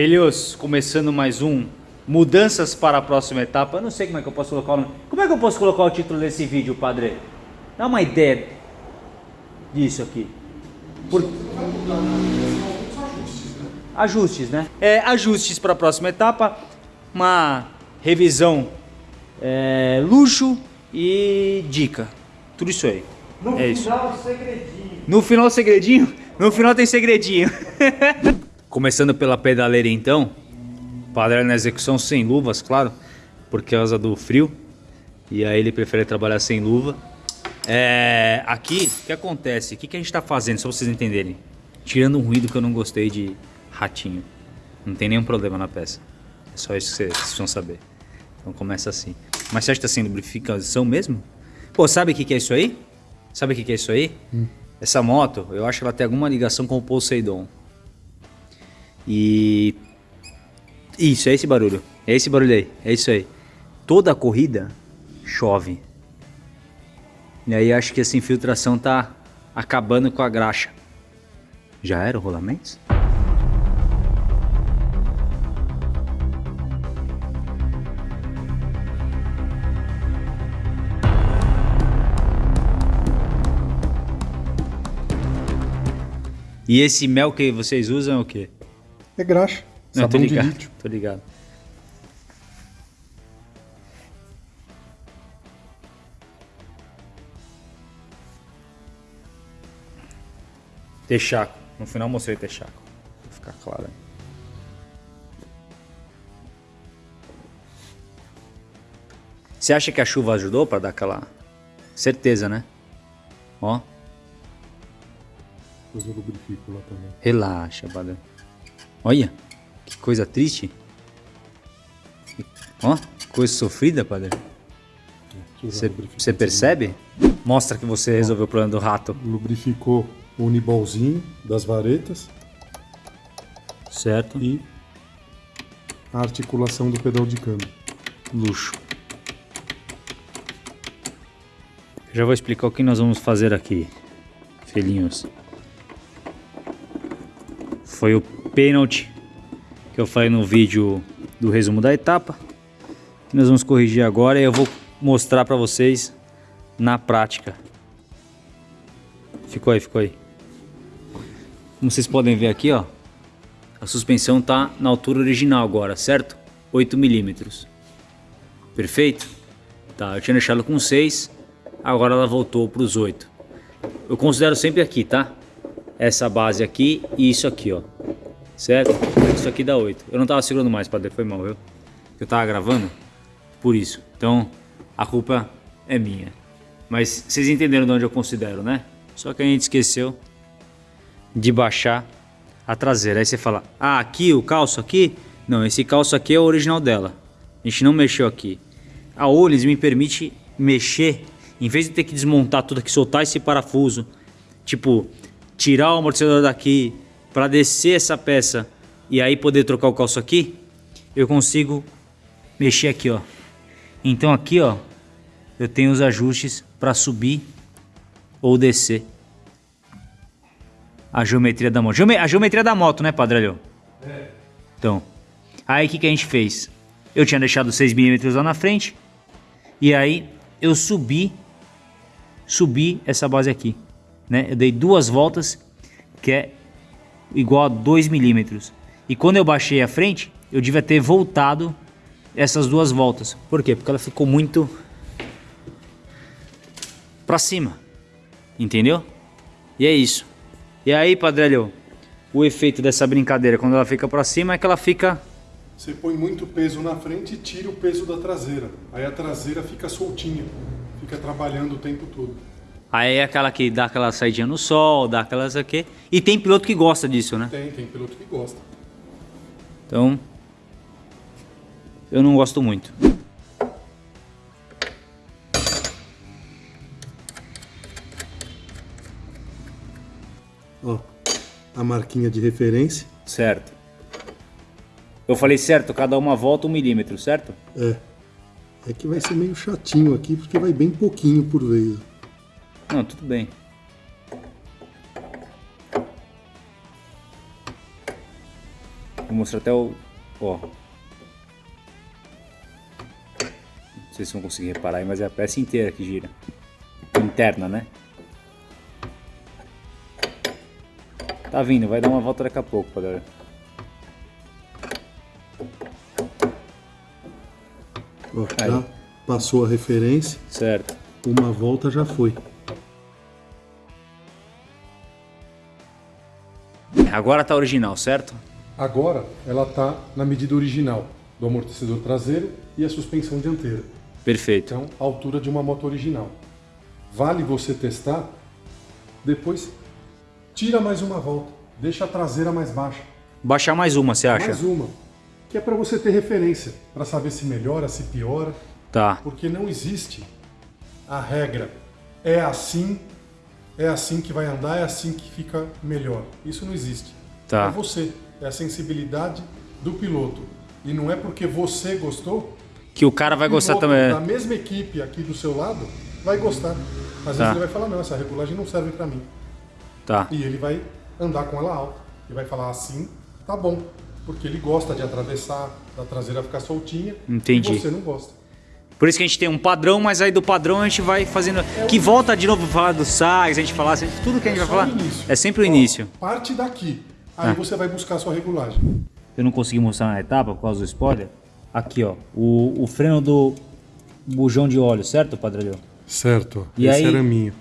Filhos, começando mais um Mudanças para a próxima etapa. Eu não sei como é que eu posso colocar o nome. Como é que eu posso colocar o título desse vídeo, padre? Dá uma ideia disso aqui. Por... Ajustes, né? É, ajustes para a próxima etapa. Uma revisão é, luxo e dica. Tudo isso aí. No é final, isso. segredinho. No final, segredinho? No final tem segredinho. Começando pela pedaleira então. Padre na execução sem luvas, claro. Por causa do frio. E aí ele prefere trabalhar sem luva. É, aqui, o que acontece? O que, que a gente está fazendo, só vocês entenderem? Tirando um ruído que eu não gostei de ratinho. Não tem nenhum problema na peça. É só isso que vocês precisam saber. Então começa assim. Mas você acha que está sem lubrificação mesmo? Pô, sabe o que, que é isso aí? Sabe o que, que é isso aí? Hum. Essa moto, eu acho que ela tem alguma ligação com o Poseidon. E... Isso, é esse barulho. É esse barulho aí. É isso aí. Toda a corrida chove. E aí acho que essa infiltração tá acabando com a graxa. Já era o rolamento? E esse mel que vocês usam é o quê? É graxa. Não, sabão tô ligado, de lítio. Tô ligado. Texaco. No final mostrei Texaco. Pra ficar claro aí. Você acha que a chuva ajudou para dar aquela certeza, né? Ó. Depois eu lubrifico lá também. Relaxa, padre. Olha, que coisa triste. Ó, coisa sofrida, padre. Você percebe? Mostra que você resolveu o problema do rato. Lubrificou o unibolzinho das varetas. Certo. E a articulação do pedal de câmbio. Luxo. Já vou explicar o que nós vamos fazer aqui, filhinhos foi o pênalti que eu falei no vídeo do resumo da etapa. Que nós vamos corrigir agora e eu vou mostrar para vocês na prática. Ficou aí, ficou aí. Como vocês podem ver aqui, ó, a suspensão tá na altura original agora, certo? 8 milímetros. Perfeito? Tá, eu tinha deixado com 6, agora ela voltou para os 8. Eu considero sempre aqui, tá? essa base aqui e isso aqui, ó. Certo? Isso aqui dá 8. Eu não tava segurando mais, padre, foi mal, viu? Eu tava gravando, por isso. Então, a culpa é minha. Mas vocês entenderam de onde eu considero, né? Só que a gente esqueceu de baixar a traseira. Aí você fala, ah, aqui o calço aqui? Não, esse calço aqui é o original dela. A gente não mexeu aqui. A Olis me permite mexer, em vez de ter que desmontar tudo aqui, soltar esse parafuso. Tipo, tirar o amortecedor daqui para descer essa peça e aí poder trocar o calço aqui, eu consigo mexer aqui, ó. Então aqui, ó, eu tenho os ajustes para subir ou descer a geometria da moto. A geometria da moto, né, Padrelho? É. Então, aí o que, que a gente fez? Eu tinha deixado 6mm lá na frente e aí eu subi, subi essa base aqui né? Eu dei duas voltas, que é igual a 2 milímetros. E quando eu baixei a frente, eu devia ter voltado essas duas voltas. Por quê? Porque ela ficou muito para cima. Entendeu? E é isso. E aí, Padrelho, o efeito dessa brincadeira quando ela fica para cima é que ela fica... Você põe muito peso na frente e tira o peso da traseira. Aí a traseira fica soltinha, fica trabalhando o tempo todo. Aí é aquela que dá aquela saidinha no sol, dá aquelas aqui. E tem piloto que gosta disso, né? Tem, tem piloto que gosta. Então, eu não gosto muito. Ó, a marquinha de referência. Certo. Eu falei certo, cada uma volta um milímetro, certo? É. É que vai ser meio chatinho aqui, porque vai bem pouquinho por vez. Não, tudo bem. mostrar até o... Ó. Não sei se vão conseguir reparar aí, mas é a peça inteira que gira. Interna, né? Tá vindo, vai dar uma volta daqui a pouco, padre. Ó, já passou a referência. Certo. Uma volta já foi. Agora tá original, certo? Agora ela está na medida original do amortecedor traseiro e a suspensão dianteira. Perfeito. Então, a altura de uma moto original. Vale você testar, depois tira mais uma volta, deixa a traseira mais baixa. Baixar mais uma, você acha? Mais uma, que é para você ter referência, para saber se melhora, se piora, Tá. porque não existe a regra. É assim, é assim que vai andar, é assim que fica melhor. Isso não existe. Tá. É você, é a sensibilidade do piloto. E não é porque você gostou Que o cara vai gostar também. da mesma equipe aqui do seu lado vai gostar. Às vezes Tá. ele vai falar, não, essa regulagem não serve para mim. Tá. E ele vai andar com ela alta. E vai falar assim, tá bom. Porque ele gosta de atravessar, da traseira ficar soltinha. Entendi. E você não gosta. Por isso que a gente tem um padrão, mas aí do padrão a gente vai fazendo. Que volta de novo pra falar do SAGs, a gente falar, tudo que a gente É vai falar. É sempre o Ó, início. Parte daqui. Aí Ah. você vai buscar a sua regulagem. Eu não consegui mostrar na etapa por causa do spoiler. Aqui, ó. O, o freno do bujão de óleo, certo, Padrelho? Certo. E Esse aí- araminho.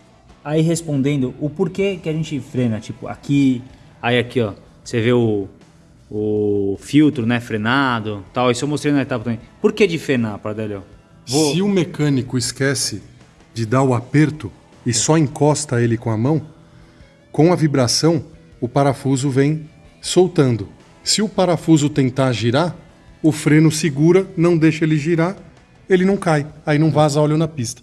Aí respondendo o porquê que a gente frena, tipo, aqui, aí aqui, ó. Você vê o, o filtro, né, frenado, tal. Isso eu mostrei na etapa também. Por que de frenar, Padrelho? Vou- Se o mecânico esquece de dar o aperto e só encosta ele com a mão, com a vibração, o parafuso vem soltando. Se o parafuso tentar girar, o freno segura, não deixa ele girar, ele não cai. Aí não vaza óleo na pista.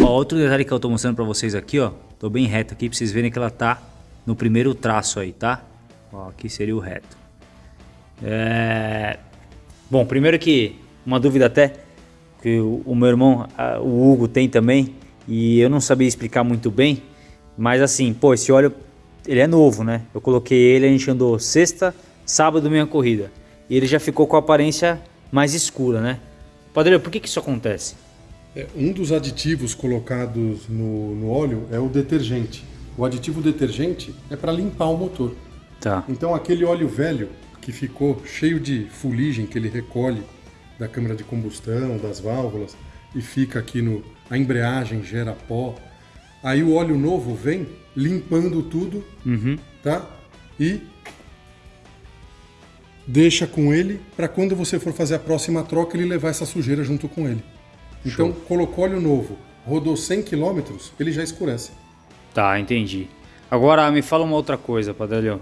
Ó, outro detalhe que eu tô mostrando pra vocês aqui, ó. Tô bem reto aqui pra vocês verem que ela tá no primeiro traço aí, tá? Ó, aqui seria o reto. É... Bom, primeiro que uma dúvida até que o, o meu irmão, a- o Hugo tem também e eu não sabia explicar muito bem, mas assim, pô, esse óleo ele é novo, né? Eu coloquei ele, a gente andou sexta, sábado minha corrida e ele já ficou com a aparência mais escura, né? Padre, por que que isso acontece? É, um dos aditivos colocados no, no óleo é o detergente. O aditivo detergente é para limpar o motor. Tá. Então aquele óleo velho que ficou cheio de fuligem que ele recolhe da câmara de combustão, das válvulas e fica aqui no a embreagem gera pó. Aí o óleo novo vem limpando tudo, Uhum. tá? E deixa com ele para quando você for fazer a próxima troca ele levar essa sujeira junto com ele. Então colocou óleo novo, rodou 100 km, ele já escurece. Tá, entendi. Agora me fala uma outra coisa, Padrelho.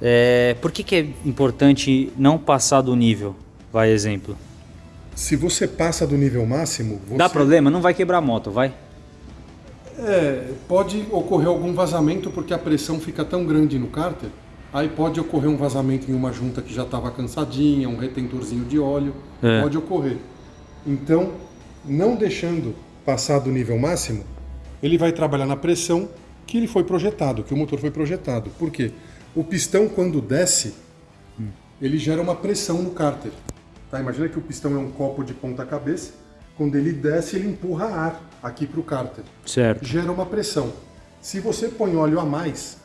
É, por que, que é importante não passar do nível? Vai, exemplo. Se você passa do nível máximo, você Dá problema? Não vai quebrar a moto, vai? É, pode ocorrer algum vazamento porque a pressão fica tão grande no cárter. Aí pode ocorrer um vazamento em uma junta que já estava cansadinha, um retentorzinho de óleo. É. Pode ocorrer. Então, não deixando passar do nível máximo, ele vai trabalhar na pressão que ele foi projetado, que o motor foi projetado. Por quê? O pistão, quando desce, ele gera uma pressão no cárter. Tá? Imagina que o pistão é um copo de ponta cabeça. Quando ele desce, ele empurra ar aqui para o cárter Certo. gera uma pressão. Se você põe óleo a mais,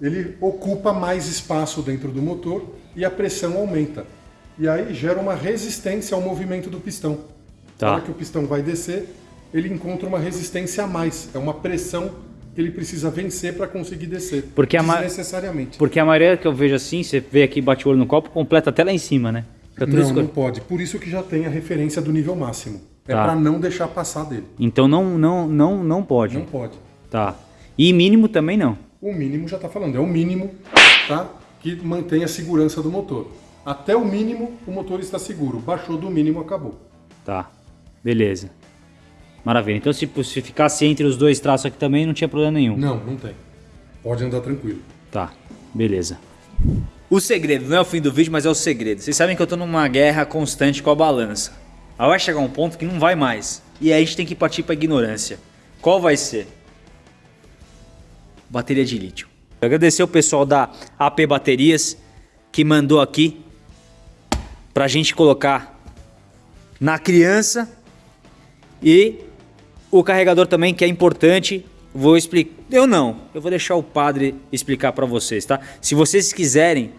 ele ocupa mais espaço dentro do motor e a pressão aumenta. E aí gera uma resistência ao movimento do pistão. Tá. Na hora que o pistão vai descer, ele encontra uma resistência a mais. É uma pressão que ele precisa vencer para conseguir descer. Porque a ma-. Porque a maioria que eu vejo assim, você vê aqui, bate o olho no copo, completa até lá em cima, né? Não, não pode. Por isso que já tem a referência do nível máximo. É Tá. para não deixar passar dele. Então não, não, não, não pode. Não pode. Tá. E mínimo também não. O mínimo já está falando, é o mínimo tá? que mantém a segurança do motor. Até o mínimo, o motor está seguro. Baixou do mínimo, acabou. Tá. Beleza. Maravilha. Então se, se ficasse entre os dois traços aqui também, não tinha problema nenhum. Não, não tem. Pode andar tranquilo. Tá, beleza. O segredo, não é o fim do vídeo, mas é o segredo. Vocês sabem que eu tô numa guerra constante com a balança. Aí vai chegar um ponto que não vai mais. E aí a gente tem que partir pra ignorância. Qual vai ser? Bateria de lítio. Eu agradecer o pessoal da AP Baterias, que mandou aqui pra gente colocar na criança e o carregador também que é importante. Vou explicar. Eu não, eu vou deixar o padre explicar para vocês, tá? Se vocês quiserem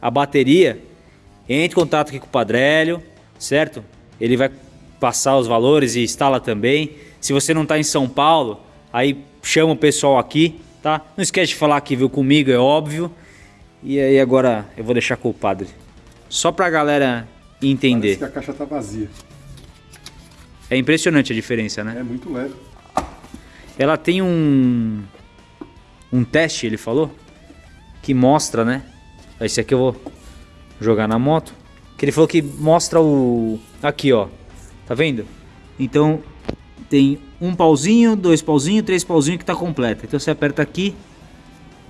a bateria, entre em contato aqui com o Padrélio, certo? Ele vai passar os valores e instala também. Se você não está em São Paulo, aí chama o pessoal aqui, tá? Não esquece de falar que viu comigo, é óbvio. E aí agora eu vou deixar com o padre. Só pra galera entender. Parece que a caixa tá vazia. É impressionante a diferença, né? É muito leve. Ela tem um um teste, ele falou, que mostra, né? Esse aqui eu vou jogar na moto. Que ele falou que mostra o aqui, ó. Tá vendo? Então tem um pauzinho, dois pauzinhos, três pauzinhos que tá completa. Então você aperta aqui.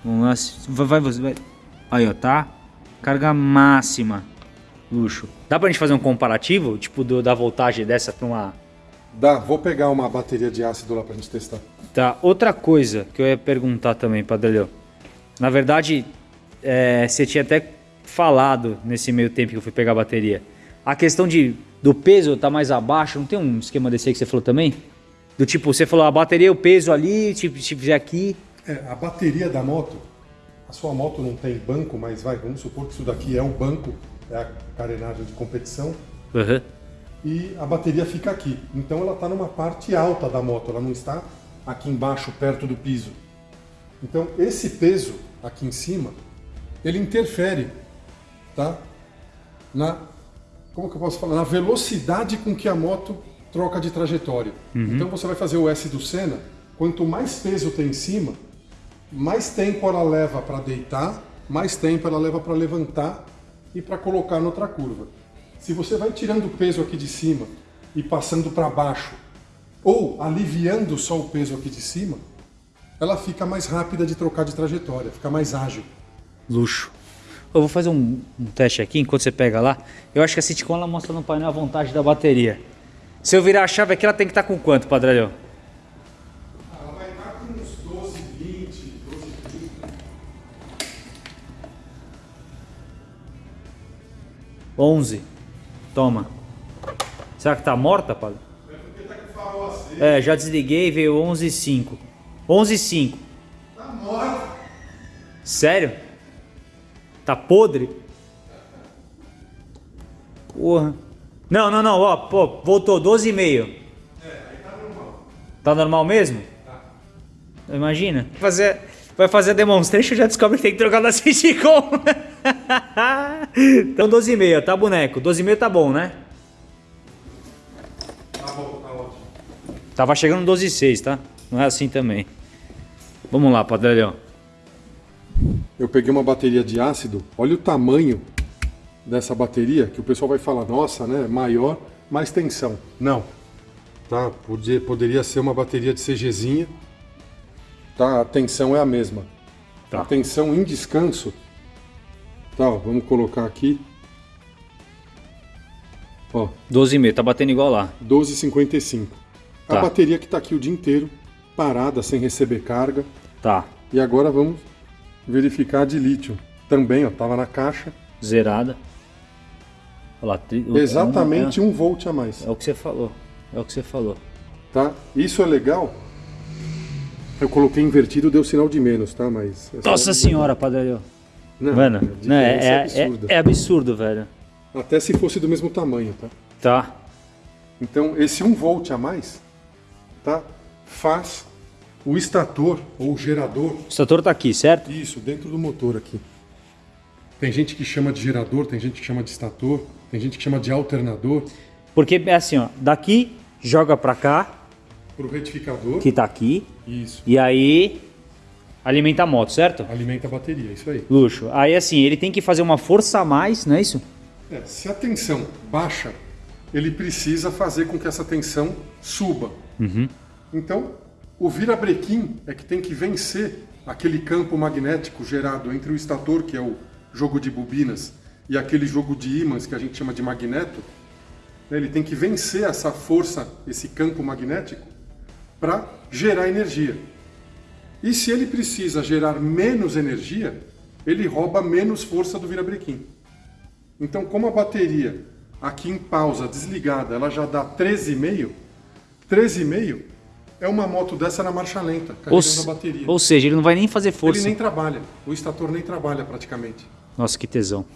Vamos lá. Vai, vai, vai. Aí, ó, tá? Carga máxima. Luxo. Dá pra gente fazer um comparativo, tipo, do, da voltagem dessa pra uma... Dá, vou pegar uma bateria de ácido lá pra gente testar. Tá, outra coisa que eu ia perguntar também, Padre Na verdade, é, você tinha até falado nesse meio tempo que eu fui pegar a bateria. A questão de, do peso tá mais abaixo, não tem um esquema desse aí que você falou também? Do tipo, você falou a bateria, o peso ali, tipo, fizer aqui... É, a bateria da moto, a sua moto não tem banco, mas vai, vamos supor que isso daqui é um banco, é a carenagem de competição. Uhum. E a bateria fica aqui. Então ela está numa parte alta da moto, ela não está aqui embaixo, perto do piso. Então esse peso aqui em cima, ele interfere, tá? Na como que eu posso falar? Na velocidade com que a moto troca de trajetória. Uhum. Então você vai fazer o S do Senna, quanto mais peso tem em cima, mais tempo ela leva para deitar, mais tempo ela leva para levantar e para colocar noutra curva. Se você vai tirando o peso aqui de cima e passando para baixo, ou aliviando só o peso aqui de cima, ela fica mais rápida de trocar de trajetória, fica mais ágil. Luxo. Eu vou fazer um, um, teste aqui enquanto você pega lá. Eu acho que a Citicon ela mostra no painel a vontade da bateria. Se eu virar a chave aqui, ela tem que estar com quanto, Padrelho? Ela vai estar com uns 12, 20, 12, 30. 11. Toma. Será que tá morta, Padre? É porque tá com o farol aceso. É, já desliguei e veio 11,5. 11,5. Tá morta. Sério? Tá podre? Porra. Não, não, não, ó, pô, voltou 12,5. É, aí tá normal. Tá normal mesmo? Tá. Imagina. Vai fazer, vai fazer a demonstration já descobre que tem que trocar da Citicom. então 12,5, tá boneco. 12,5 tá bom, né? Tá bom, tá ótimo. Tava chegando 12,6, tá? Não é assim também. Vamos lá, Padrelhão. Eu peguei uma bateria de ácido, olha o tamanho dessa bateria, que o pessoal vai falar, nossa, né, maior, mais tensão. Não, tá? Podia, poderia ser uma bateria de CGzinha, tá? A tensão é a mesma. Tá. A tensão em descanso, tá, ó, vamos colocar aqui, ó, 12,5, tá batendo igual lá. 12,55. Tá. A bateria que tá aqui o dia inteiro, parada, sem receber carga. Tá, E agora vamos verificar de lítio. Também, ó, tava na caixa. zerada. Olha lá, tri- Exatamente é, um volt a mais, é o que você falou. É o que você falou. tá? Isso é legal. Eu coloquei invertido, deu sinal de menos, tá? Mas é Nossa senhora, Padrelhão. Não, Mano, não, é, é, absurda. é, é absurdo, velho. Até se fosse do mesmo tamanho, tá? Tá. Então, esse 1 volt a mais, tá? Faz o estator ou o gerador, O estator tá aqui, certo? isso, dentro do motor aqui. Tem gente que chama de gerador, tem gente que chama de estator, tem gente que chama de alternador, Porque é assim, ó. Daqui joga pra cá, pro retificador. que tá aqui. Isso. E aí alimenta a moto, certo? Alimenta a bateria, isso aí. Luxo. Aí assim, ele tem que fazer uma força a mais, não é isso? É, se a tensão baixa, ele precisa fazer com que essa tensão suba. Então, o virabrequim é que tem que vencer aquele campo magnético gerado entre o estator, que é o jogo de bobinas, e aquele jogo de ímãs que a gente chama de magneto. né, Ele tem que vencer essa força, esse campo magnético, para gerar energia. E se ele precisa gerar menos energia, ele rouba menos força do virabrequim. Então, como a bateria aqui em pausa, desligada, ela já dá 13,5, 13,5 é uma moto dessa na marcha lenta, carregando Ou, a bateria. ou seja, ele não vai nem fazer força. Ele nem trabalha, o estator nem trabalha praticamente. Nossa, que tesão.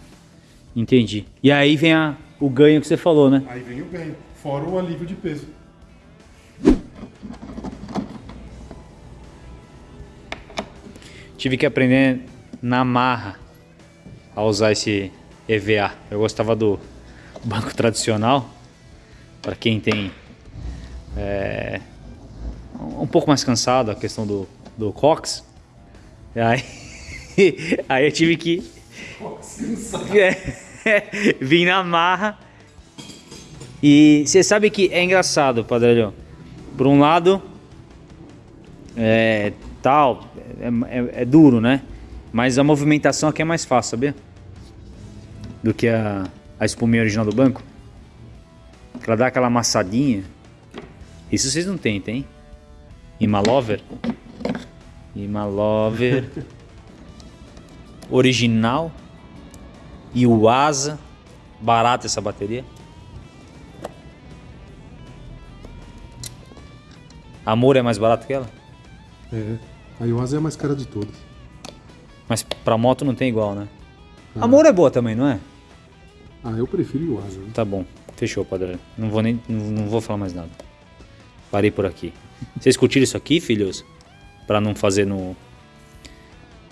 Entendi. E aí vem a, o ganho que você falou, né? Aí vem o ganho, fora o alívio de peso. Tive que aprender na marra a usar esse EVA. Eu gostava do banco tradicional, para quem tem é, um pouco mais cansado a questão do, do cox. E aí, aí eu tive que é, vim na marra. E você sabe que é engraçado, Padrelho. Por um lado, é tal, é, é, é, duro, né? Mas a movimentação aqui é mais fácil, sabia? Do que a, a espuminha original do banco. Ela dá aquela amassadinha. Isso vocês não têm, tem? Imalover? Imalover. Original. E o Asa. Barata essa bateria. Amor é mais barato que ela? É. A Iwasa é a mais cara de todas. Mas pra moto não tem igual, né? Ah. Amor é boa também, não é? Ah, eu prefiro Iwasa. Né? Tá bom. Fechou, padrão. Não vou nem não, não vou falar mais nada. Parei por aqui. Vocês curtiram isso aqui, filhos? Pra não fazer no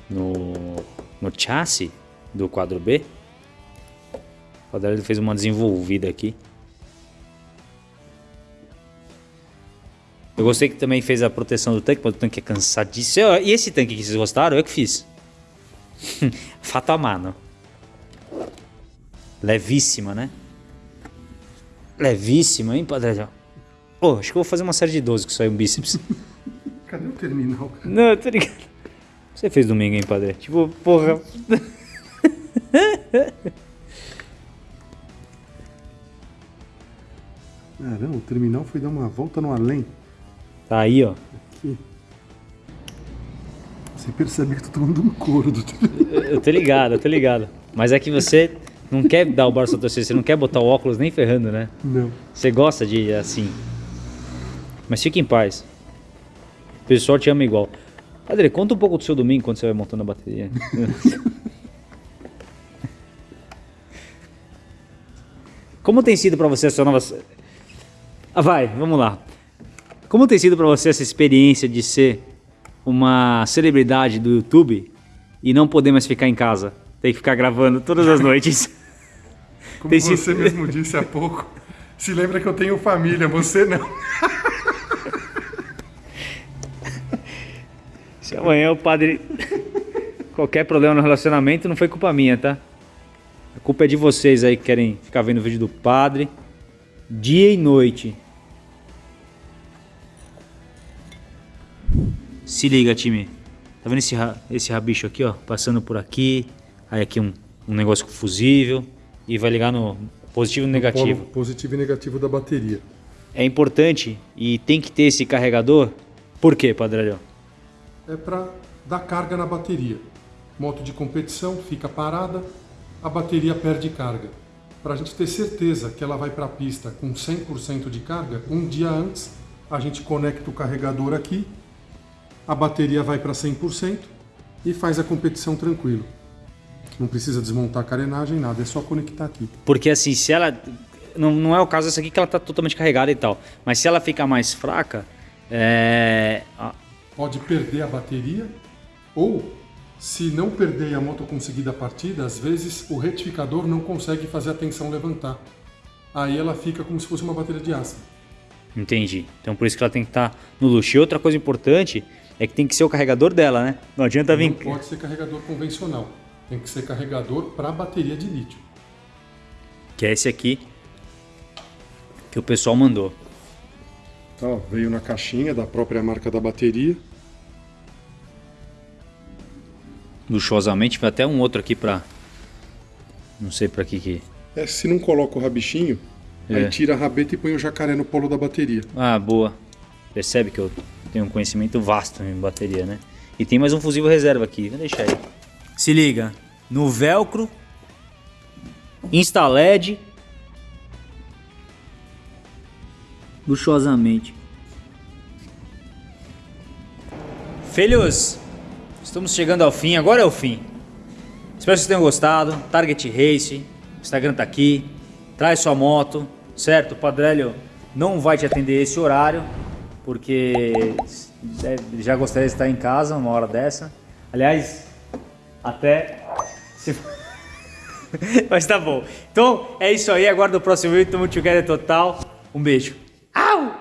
no no chassi do quadro B? O padrão fez uma desenvolvida aqui. Eu gostei que também fez a proteção do tanque, porque o tanque é cansadíssimo. E esse tanque que vocês gostaram, eu que fiz. Fato a mano. Levíssima, né? Levíssima, hein, Padre? Pô, oh, acho que eu vou fazer uma série de 12 que saiu um bíceps. Cadê o terminal? Cara? Não, tô ligado. Você fez domingo, hein, Padre? Tipo, porra. Caramba, o terminal foi dar uma volta no além. Tá aí, ó. Aqui. Você percebe que eu tô tomando um couro do Eu tô ligado, eu tô ligado. Mas é que você não quer dar o braço a torcer, você não quer botar o óculos nem ferrando, né? Não. Você gosta de assim. Mas fique em paz. O pessoal te ama igual. Padre, conta um pouco do seu domingo quando você vai montando a bateria. Como tem sido para você essa nova. Ah, vai, vamos lá. Como tem sido para você essa experiência de ser uma celebridade do YouTube e não poder mais ficar em casa? Tem que ficar gravando todas as noites. Como tem você sido... mesmo disse há pouco, se lembra que eu tenho família, você não. Se amanhã o padre. Qualquer problema no relacionamento não foi culpa minha, tá? A culpa é de vocês aí que querem ficar vendo o vídeo do padre dia e noite. Se liga, time. Tá vendo esse, esse rabicho aqui, ó? Passando por aqui. Aí aqui um, um negócio com fusível. E vai ligar no positivo e negativo. positivo e negativo da bateria. É importante e tem que ter esse carregador. Por quê, Padralhão? É para dar carga na bateria. Moto de competição fica parada, a bateria perde carga. Para a gente ter certeza que ela vai para a pista com 100% de carga, um dia antes a gente conecta o carregador aqui a bateria vai para 100% e faz a competição tranquilo. Não precisa desmontar a carenagem, nada, é só conectar aqui. Porque assim, se ela. Não, não é o caso dessa aqui que ela está totalmente carregada e tal. Mas se ela ficar mais fraca. É... Pode perder a bateria ou se não perder e a moto conseguir dar partida, às vezes o retificador não consegue fazer a tensão levantar. Aí ela fica como se fosse uma bateria de aço. Entendi. Então por isso que ela tem que estar tá no luxo. E outra coisa importante é que tem que ser o carregador dela, né? Não adianta vir. Não pode ser carregador convencional. Tem que ser carregador para bateria de lítio. Que é esse aqui que o pessoal mandou. Tá, veio na caixinha da própria marca da bateria. Luxuosamente, vai até um outro aqui para não sei para que que. É, se não coloca o rabichinho, é. aí tira a rabeta e põe o jacaré no polo da bateria. Ah, boa. Percebe que eu tenho um conhecimento vasto em bateria, né? E tem mais um fusível reserva aqui, vou deixar aí. Se liga, no velcro Insta LED. Luxuosamente. Filhos, estamos chegando ao fim. Agora é o fim. Espero que vocês tenham gostado. Target Race, Instagram tá aqui. Traz sua moto, certo? O Padrélio não vai te atender esse horário, porque já gostaria de estar em casa uma hora dessa. Aliás, até se... Mas tá bom. Então é isso aí. Aguardo o próximo vídeo. Tamo together total. Um beijo.